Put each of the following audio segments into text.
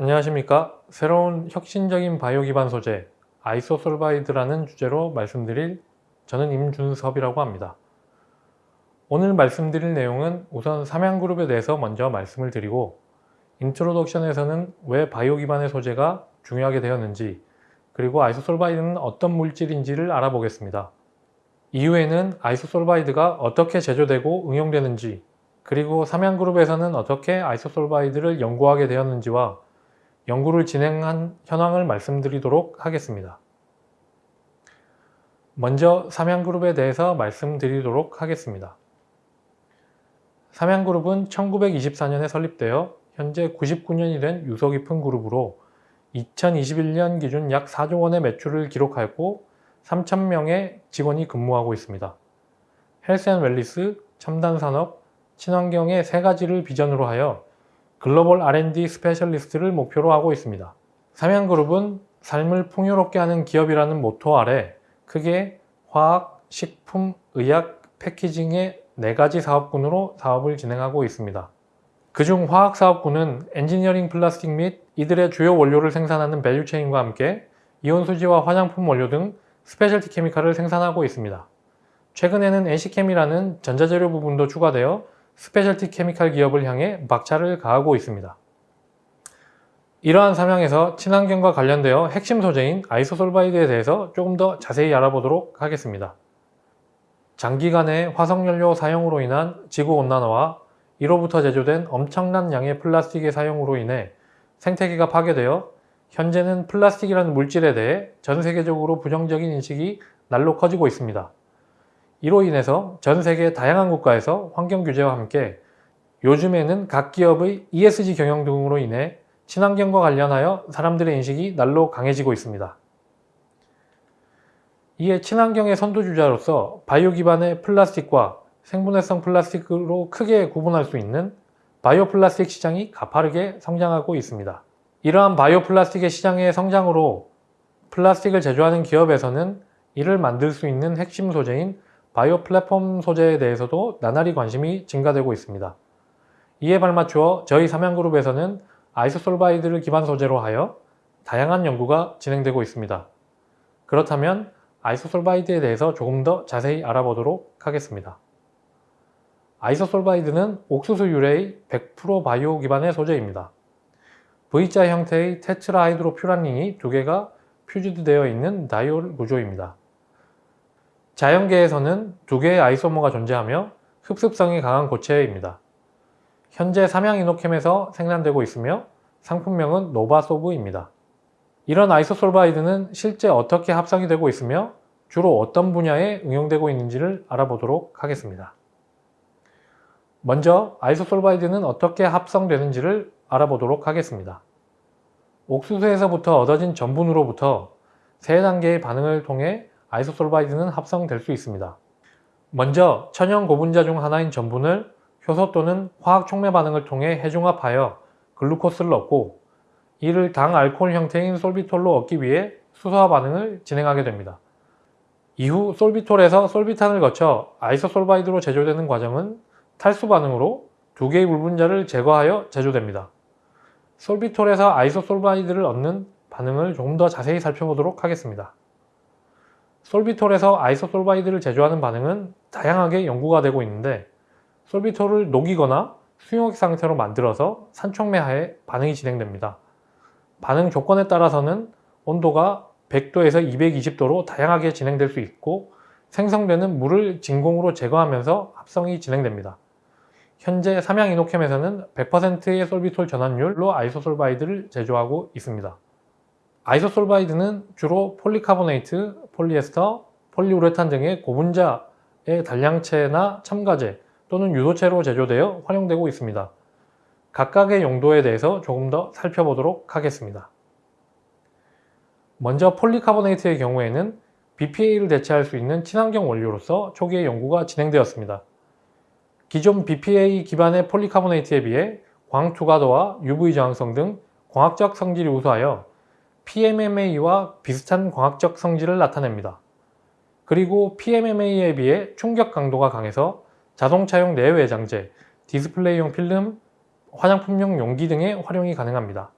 안녕하십니까? 새로운 혁신적인 바이오 기반 소재 isosorbide라는 주제로 말씀드릴 저는 임준섭이라고 합니다. 오늘 말씀드릴 내용은 우선 삼양그룹에 대해서 먼저 말씀을 드리고 introduction에서는 왜 바이오 기반의 소재가 중요하게 되었는지 그리고 isosorbide는 어떤 물질인지를 알아보겠습니다. 이후에는 isosorbide가 어떻게 제조되고 응용되는지 그리고 삼양그룹에서는 어떻게 isosorbide를 연구하게 되었는지와 연구를 진행한 현황을 말씀드리도록 하겠습니다. 먼저 삼양그룹에 대해서 말씀드리도록 하겠습니다. 삼양그룹은 1924년에 설립되어 현재 99년이 된 유서 깊은 그룹으로 2021년 기준 약 4조 원의 매출을 기록하였고 3,000명의 직원이 근무하고 있습니다. health and wellness, 첨단산업, 친환경의 세 가지를 비전으로 하여 글로벌 R&D specialist를 목표로 하고 있습니다. 삼양그룹은 삶을 풍요롭게 하는 기업이라는 모토 아래 크게 화학, 식품, 의약, packaging의 네 가지 사업군으로 사업을 진행하고 있습니다. 그중 화학 사업군은 엔지니어링 플라스틱 및 이들의 주요 원료를 생산하는 value chain과 함께 이온수지와 화장품 원료 등 스페셜티 케미칼을 생산하고 있습니다. 최근에는 NC캠이라는 전자재료 부분도 추가되어 specialty chemical 기업을 향해 박차를 가하고 있습니다. 이러한 사명에서 친환경과 관련되어 핵심 소재인 isosorbide에 대해서 조금 더 자세히 알아보도록 하겠습니다. 장기간의 화석연료 사용으로 인한 지구온난화와 이로부터 제조된 엄청난 양의 플라스틱의 사용으로 인해 생태계가 파괴되어 현재는 플라스틱이라는 물질에 대해 전 세계적으로 부정적인 인식이 날로 커지고 있습니다. 이로 인해서 전 세계 다양한 국가에서 환경 규제와 함께 요즘에는 각 기업의 ESG 경영 등으로 인해 친환경과 관련하여 사람들의 인식이 날로 강해지고 있습니다. 이에 친환경의 선두주자로서 바이오 기반의 플라스틱과 생분해성 플라스틱으로 크게 구분할 수 있는 바이오 플라스틱 시장이 가파르게 성장하고 있습니다. 이러한 바이오 플라스틱의 시장의 성장으로 플라스틱을 제조하는 기업에서는 이를 만들 수 있는 핵심 소재인 바이오 플랫폼 소재에 대해서도 나날이 관심이 증가되고 있습니다. 이에 발맞추어 저희 삼양그룹에서는 isosorbide를 기반 소재로 하여 다양한 연구가 진행되고 있습니다. 그렇다면 isosorbide에 대해서 조금 더 자세히 알아보도록 하겠습니다. isosorbide는 옥수수 유래의 100% 바이오 기반의 소재입니다. V자 형태의 tetrahydrofuran ring이 두 개가 fused되어 있는 diol 구조입니다. 자연계에서는 두 개의 isomer가 존재하며 흡습성이 강한 고체입니다. 현재 삼양이노켐에서 생산되고 있으며 상품명은 NOVASORB입니다. 이런 isosorbide는 실제 어떻게 합성이 되고 있으며 주로 어떤 분야에 응용되고 있는지를 알아보도록 하겠습니다. 먼저 isosorbide는 어떻게 합성되는지를 알아보도록 하겠습니다. 옥수수에서부터 얻어진 전분으로부터 세 단계의 반응을 통해 isosorbide는 합성될 수 있습니다. 먼저 천연 고분자 중 하나인 전분을 효소 또는 화학 촉매 반응을 통해 해중합하여 글루코스를 얻고 이를 당 알코올 형태인 솔비톨로 얻기 위해 수소화 반응을 진행하게 됩니다. 이후 솔비톨에서 sorbitan을 거쳐 isosorbide로 제조되는 과정은 탈수 반응으로 두 개의 물분자를 제거하여 제조됩니다. 솔비톨에서 isosorbide를 얻는 반응을 조금 더 자세히 살펴보도록 하겠습니다. 솔비톨에서 isosorbide를 제조하는 반응은 다양하게 연구가 되고 있는데 솔비톨을 녹이거나 수용액 상태로 만들어서 산촉매하에 반응이 진행됩니다. 반응 조건에 따라서는 온도가 100도에서 220도로 다양하게 진행될 수 있고 생성되는 물을 진공으로 제거하면서 합성이 진행됩니다. 현재 삼양이노켐에서는 100%의 솔비톨 전환율로 isosorbide를 제조하고 있습니다. isosorbide는 주로 폴리카보네이트, 폴리에스터, 폴리우레탄 등의 고분자의 단량체나 첨가제 또는 유도체로 제조되어 활용되고 있습니다. 각각의 용도에 대해서 조금 더 살펴보도록 하겠습니다. 먼저 폴리카보네이트의 경우에는 BPA를 대체할 수 있는 친환경 원료로서 초기에 연구가 진행되었습니다. 기존 BPA 기반의 폴리카보네이트에 비해 광투과도와 UV 저항성 등 광학적 성질이 우수하여 PMMA와 비슷한 광학적 성질을 나타냅니다. 그리고 PMMA에 비해 충격 강도가 강해서 자동차용 내외장재, 디스플레이용 필름, 화장품용 용기 등의 활용이 가능합니다.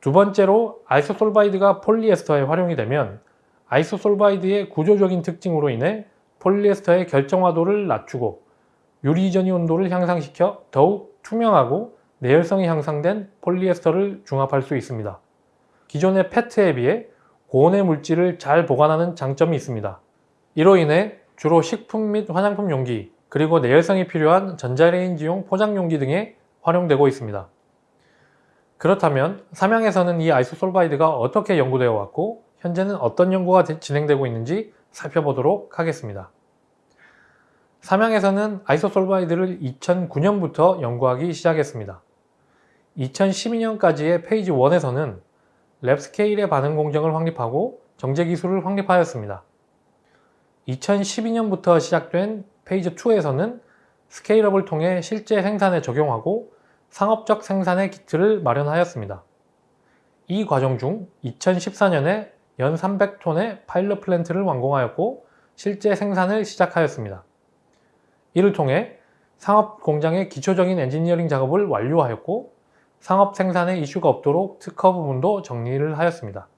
두 번째로 isosorbide가 폴리에스터에 활용이 되면 isosorbide의 구조적인 특징으로 인해 폴리에스터의 결정화도를 낮추고 유리전이 온도를 향상시켜 더욱 투명하고 내열성이 향상된 폴리에스터를 중합할 수 있습니다. 기존의 페트에 비해 고온의 물질을 잘 보관하는 장점이 있습니다. 이로 인해 주로 식품 및 화장품 용기, 그리고 내열성이 필요한 전자레인지용 포장 용기 등에 활용되고 있습니다. 그렇다면 삼양에서는 이 isosorbide가 어떻게 연구되어 왔고 현재는 어떤 연구가 진행되고 있는지 살펴보도록 하겠습니다. 삼양에서는 isosorbide를 2009년부터 연구하기 시작했습니다. 2012년까지의 phase 1에서는 lab scale의 반응 공정을 확립하고 정제 기술을 확립하였습니다. 2012년부터 시작된 phase 2에서는 scale-up을 통해 실제 생산에 적용하고 상업적 생산의 기틀을 마련하였습니다. 이 과정 중 2014년에 연 300톤의 파일럿 플랜트를 완공하였고 실제 생산을 시작하였습니다. 이를 통해 상업 공장의 기초적인 엔지니어링 작업을 완료하였고 상업 생산에 이슈가 없도록 특허 부분도 정리를 하였습니다.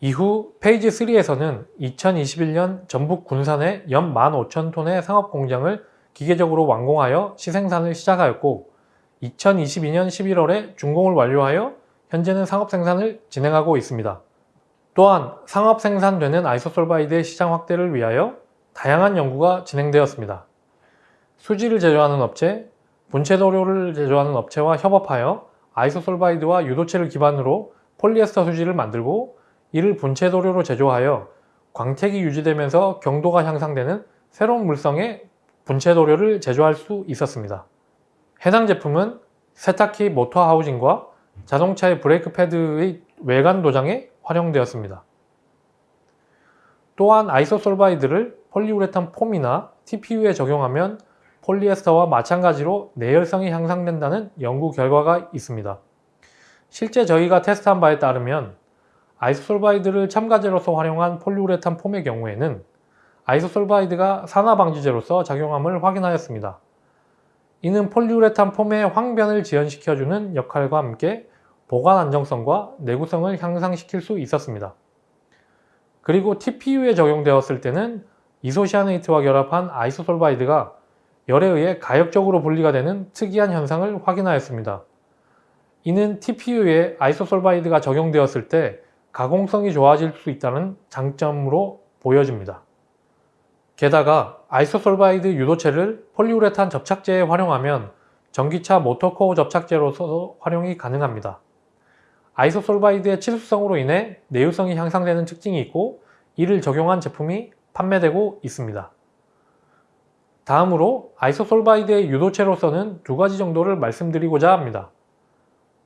이후 phase 3에서는 2021년 전북 군산의 연 15,000톤의 상업 공장을 기계적으로 완공하여 시생산을 시작하였고 2022년 11월에 준공을 완료하여 현재는 상업 생산을 진행하고 있습니다. 또한 상업 생산되는 isosorbide의 시장 확대를 위하여 다양한 연구가 진행되었습니다. 수지를 제조하는 업체, 분체 도료를 제조하는 업체와 협업하여 isosorbide와 유도체를 기반으로 폴리에스터 수지를 만들고 이를 분체 도료로 제조하여 광택이 유지되면서 경도가 향상되는 새로운 물성의 분체 도료를 제조할 수 있었습니다. 해당 제품은 세탁기 모터 하우징과 자동차의 브레이크 패드의 외관 도장에 활용되었습니다. 또한 isosorbide를 폴리우레탄 폼이나 TPU에 적용하면 폴리에스터와 마찬가지로 내열성이 향상된다는 연구 결과가 있습니다. 실제 저희가 테스트한 바에 따르면 isosorbide를 첨가제로서 활용한 폴리우레탄 폼의 경우에는 isosorbide가 산화방지제로서 작용함을 확인하였습니다. 이는 폴리우레탄 폼의 황변을 지연시켜주는 역할과 함께 보관 안정성과 내구성을 향상시킬 수 있었습니다. 그리고 TPU에 적용되었을 때는 이소시아네이트와 결합한 isosorbide가 열에 의해 가역적으로 분리가 되는 특이한 현상을 확인하였습니다. 이는 TPU에 isosorbide가 적용되었을 때 가공성이 좋아질 수 있다는 장점으로 보여집니다. 게다가 isosorbide 유도체를 폴리우레탄 접착제에 활용하면 전기차 모터코어 접착제로서 활용이 가능합니다. isosorbide의 친수성으로 인해 내유성이 향상되는 특징이 있고 이를 적용한 제품이 판매되고 있습니다. 다음으로 isosorbide의 유도체로서는 두 가지 정도를 말씀드리고자 합니다.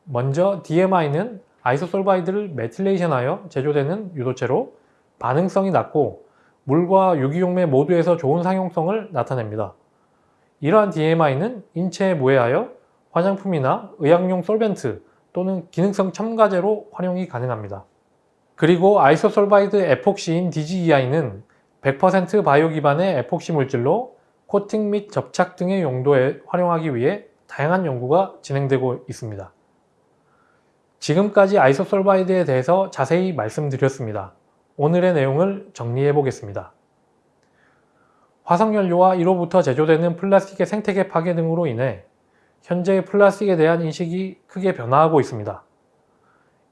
먼저 DMI는 isosorbide를 methylation하여 제조되는 유도체로 반응성이 낮고 물과 유기용매 모두에서 좋은 상용성을 나타냅니다. 이러한 DMI는 인체에 무해하여 화장품이나 의약용 solvent 또는 기능성 첨가제로 활용이 가능합니다. 그리고 isosorbide 에폭시인 DGEI는 100% 바이오 기반의 에폭시 물질로 코팅 및 접착 등의 용도에 활용하기 위해 다양한 연구가 진행되고 있습니다. 지금까지 isosorbide에 대해서 자세히 말씀드렸습니다. 오늘의 내용을 정리해 보겠습니다. 화석연료와 이로부터 제조되는 플라스틱의 생태계 파괴 등으로 인해 현재 플라스틱에 대한 인식이 크게 변화하고 있습니다.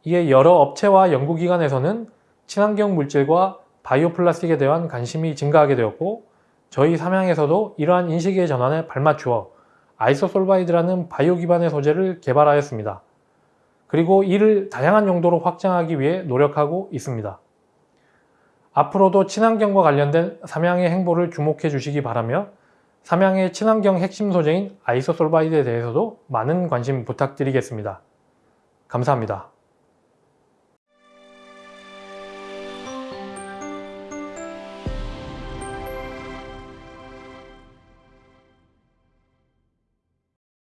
이에 여러 업체와 연구기관에서는 친환경 물질과 바이오 플라스틱에 대한 관심이 증가하게 되었고 저희 삼양에서도 이러한 인식의 전환에 발맞추어 isosorbide라는 바이오 기반의 소재를 개발하였습니다. 그리고 이를 다양한 용도로 확장하기 위해 노력하고 있습니다. 앞으로도 친환경과 관련된 삼양의 행보를 주목해 주시기 바라며 삼양의 친환경 핵심 소재인 아이소솔바이드에 대해서도 많은 관심 부탁드리겠습니다. 감사합니다.